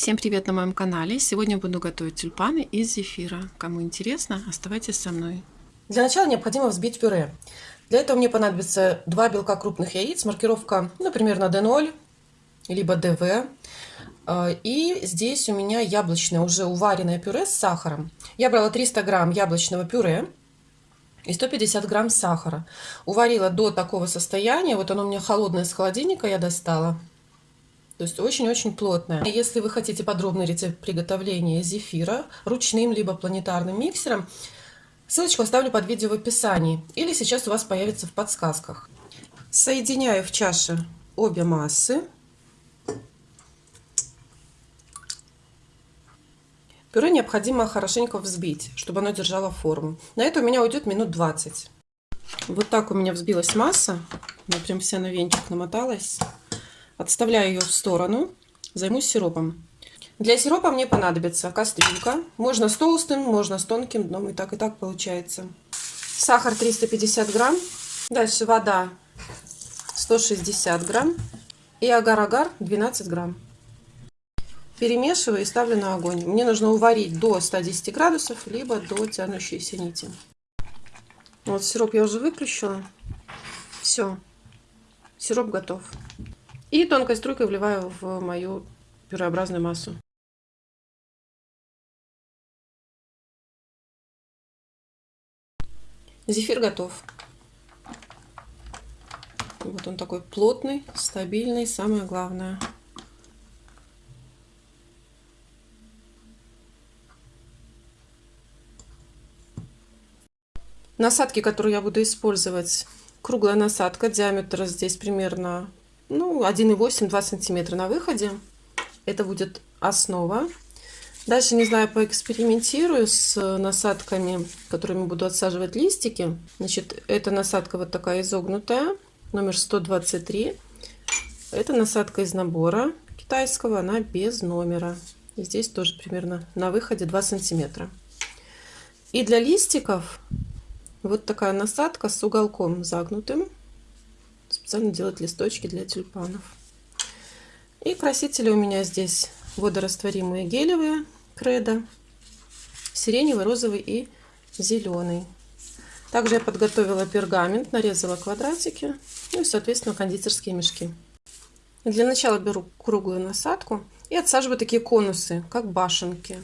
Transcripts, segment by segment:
Всем привет на моем канале! Сегодня буду готовить тюльпаны из зефира. Кому интересно, оставайтесь со мной. Для начала необходимо взбить пюре. Для этого мне понадобится 2 белка крупных яиц, маркировка, например, на D0, либо ДВ. А, и здесь у меня яблочное, уже уваренное пюре с сахаром. Я брала 300 грамм яблочного пюре и 150 грамм сахара. Уварила до такого состояния, вот оно у меня холодное с холодильника я достала. То есть очень-очень плотная. Если вы хотите подробный рецепт приготовления зефира ручным либо планетарным миксером, ссылочку оставлю под видео в описании. Или сейчас у вас появится в подсказках. Соединяю в чаше обе массы. Пюре необходимо хорошенько взбить, чтобы оно держало форму. На это у меня уйдет минут 20. Вот так у меня взбилась масса. Она прям вся на венчик намоталась. Отставляю ее в сторону. Займусь сиропом. Для сиропа мне понадобится кастрюлька. Можно с толстым, можно с тонким дном. И так, и так получается. Сахар 350 грамм. Дальше вода 160 грамм. И агар-агар 12 грамм. Перемешиваю и ставлю на огонь. Мне нужно уварить до 110 градусов, либо до тянущейся нити. Вот сироп я уже выключила. Все. Сироп готов. И тонкой струйкой вливаю в мою пюреобразную массу. Зефир готов. Вот он такой плотный, стабильный, самое главное. Насадки, которые я буду использовать, круглая насадка, диаметр здесь примерно ну, 1,8-2 сантиметра на выходе. Это будет основа. Дальше, не знаю, поэкспериментирую с насадками, которыми буду отсаживать листики. Значит, эта насадка вот такая изогнутая, номер 123. Это насадка из набора китайского, она без номера. И здесь тоже примерно на выходе 2 сантиметра. И для листиков вот такая насадка с уголком загнутым специально делать листочки для тюльпанов. И красители у меня здесь водорастворимые гелевые кредо, сиреневый, розовый и зеленый. Также я подготовила пергамент, нарезала квадратики, ну и, соответственно, кондитерские мешки. Для начала беру круглую насадку и отсаживаю такие конусы, как башенки.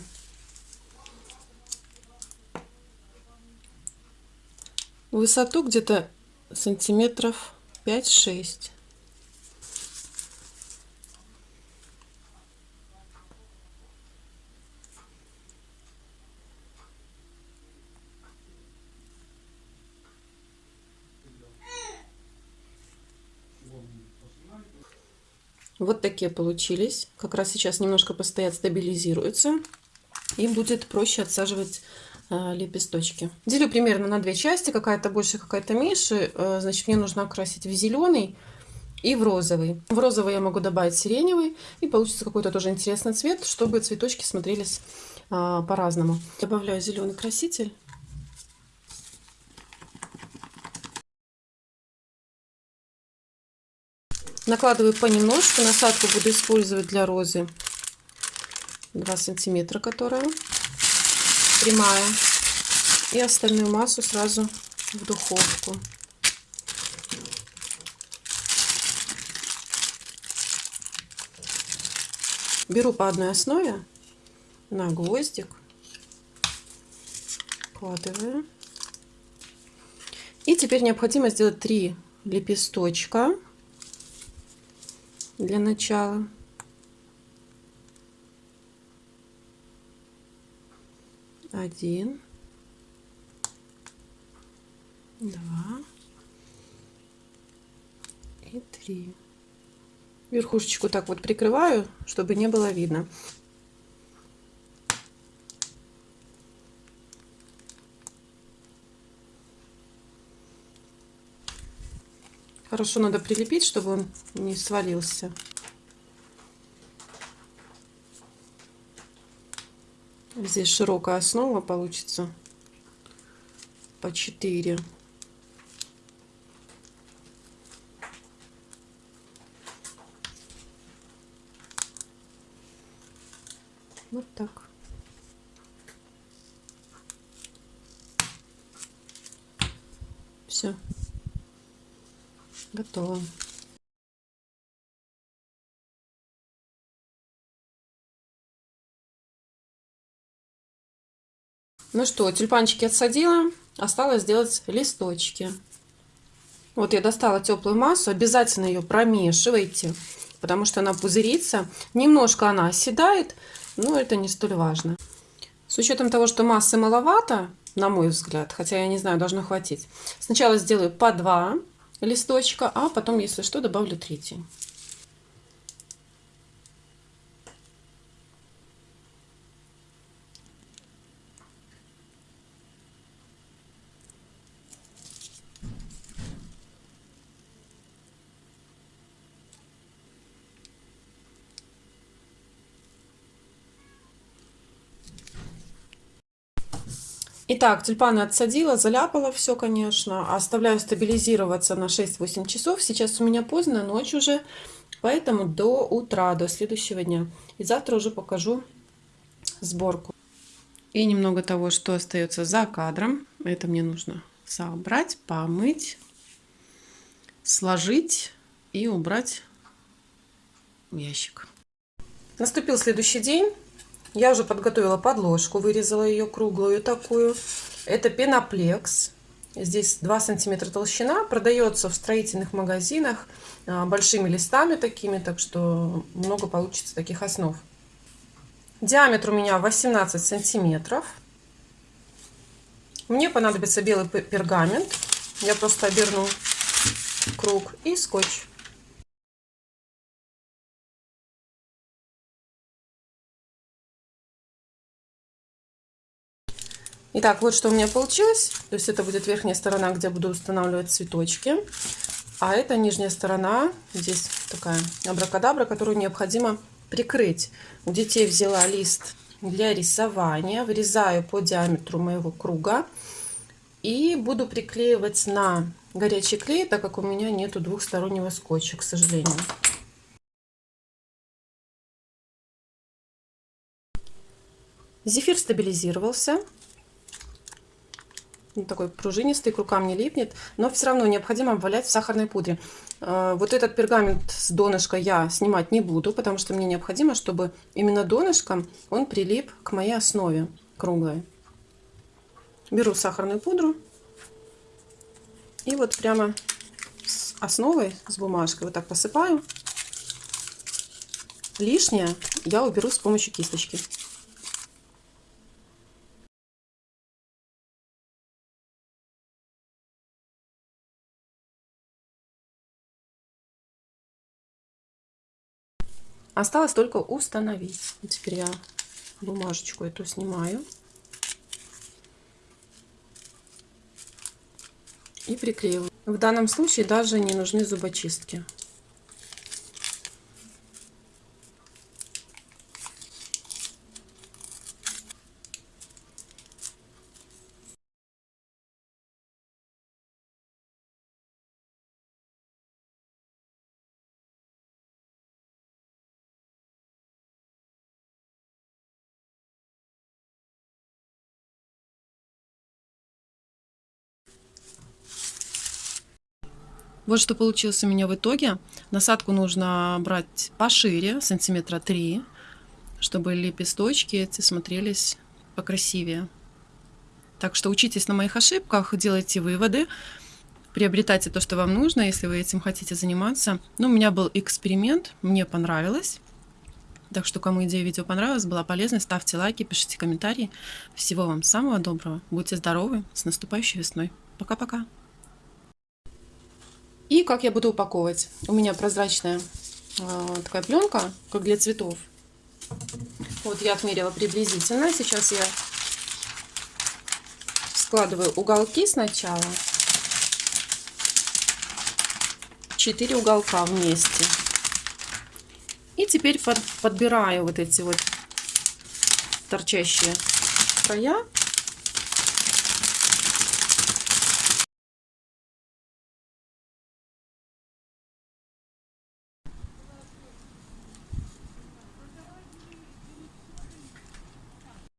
Высоту где-то сантиметров 5-6. Вот такие получились. Как раз сейчас немножко постоят, стабилизируются. И будет проще отсаживать лепесточки. Делю примерно на две части, какая-то больше, какая-то меньше. Э, значит, мне нужно окрасить в зеленый и в розовый. В розовый я могу добавить сиреневый, и получится какой-то тоже интересный цвет, чтобы цветочки смотрелись а, по-разному. Добавляю зеленый краситель. Накладываю понемножку. Насадку буду использовать для розы 2 сантиметра, которая прямая. И остальную массу сразу в духовку. Беру по одной основе на гвоздик, вкладываю. И теперь необходимо сделать три лепесточка для начала. Один, два и три. Верхушечку так вот прикрываю, чтобы не было видно. Хорошо надо прилепить, чтобы он не свалился. Здесь широкая основа получится по 4. Вот так. Все. Готово. Ну что, тюльпанчики отсадила. Осталось сделать листочки. Вот я достала теплую массу. Обязательно ее промешивайте, потому что она пузырится. Немножко она оседает, но это не столь важно. С учетом того, что массы маловато, на мой взгляд, хотя я не знаю, должно хватить. Сначала сделаю по два листочка, а потом, если что, добавлю третий. Итак, тюльпаны отсадила, заляпала все, конечно. Оставляю стабилизироваться на 6-8 часов. Сейчас у меня поздно, ночь уже, поэтому до утра, до следующего дня. И завтра уже покажу сборку. И немного того, что остается за кадром. Это мне нужно собрать, помыть, сложить и убрать в ящик. Наступил следующий день. Я уже подготовила подложку, вырезала ее круглую такую. Это пеноплекс. Здесь 2 сантиметра толщина. Продается в строительных магазинах а, большими листами такими, так что много получится таких основ. Диаметр у меня 18 сантиметров. Мне понадобится белый пергамент. Я просто оберну круг и скотч. Итак, вот что у меня получилось. То есть это будет верхняя сторона, где буду устанавливать цветочки. А это нижняя сторона. Здесь такая абракадабра, которую необходимо прикрыть. У детей взяла лист для рисования. Вырезаю по диаметру моего круга. И буду приклеивать на горячий клей, так как у меня нету двухстороннего скотча, к сожалению. Зефир стабилизировался такой пружинистый, к рукам не липнет, но все равно необходимо обвалять в сахарной пудре. Э, вот этот пергамент с донышка я снимать не буду, потому что мне необходимо, чтобы именно донышком он прилип к моей основе круглой. Беру сахарную пудру и вот прямо с основой, с бумажкой вот так посыпаю. Лишнее я уберу с помощью кисточки. Осталось только установить. Теперь я бумажечку эту снимаю. И приклеиваю. В данном случае даже не нужны зубочистки. Вот что получилось у меня в итоге. Насадку нужно брать пошире, сантиметра 3, чтобы лепесточки эти смотрелись покрасивее. Так что учитесь на моих ошибках, делайте выводы, приобретайте то, что вам нужно, если вы этим хотите заниматься. Ну, у меня был эксперимент, мне понравилось. Так что, кому идея видео понравилась, была полезной, ставьте лайки, пишите комментарии. Всего вам самого доброго. Будьте здоровы. С наступающей весной. Пока-пока. И как я буду упаковывать? У меня прозрачная э, такая пленка, как для цветов. Вот я отмерила приблизительно. Сейчас я складываю уголки сначала. Четыре уголка вместе. И теперь под, подбираю вот эти вот торчащие края